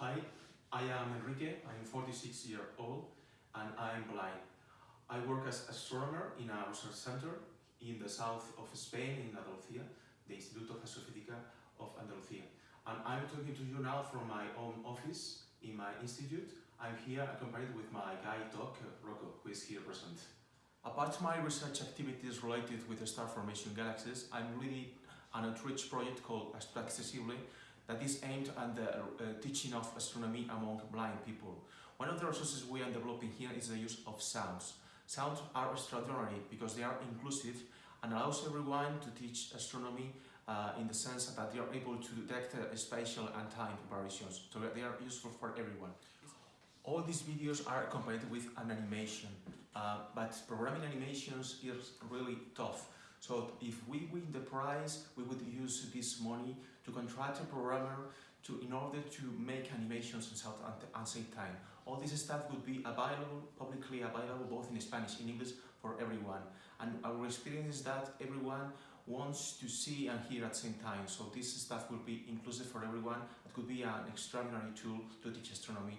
Hi, I am Enrique, I'm 46 years old and I'm blind. I work as astronomer in a research center in the south of Spain, in Andalusia, the Instituto of Astrofísica of Andalusia. And I'm talking to you now from my own office in my institute. I'm here accompanied with my guide dog, Rocco, who is here present. Apart from my research activities related with the star formation galaxies, I'm leading an outreach project called Astro Accessible that is aimed at the uh, teaching of astronomy among blind people. One of the resources we are developing here is the use of sounds. Sounds are extraordinary because they are inclusive and allows everyone to teach astronomy uh, in the sense that they are able to detect uh, spatial and time variations, so they are useful for everyone. All these videos are accompanied with an animation, uh, but programming animations is really tough. So if we win the prize, we would use this money to contract a programmer to, in order to make animations the same time. All this stuff would be available, publicly available, both in Spanish and English for everyone. And our experience is that everyone wants to see and hear at the same time. So this stuff will be inclusive for everyone. It could be an extraordinary tool to teach astronomy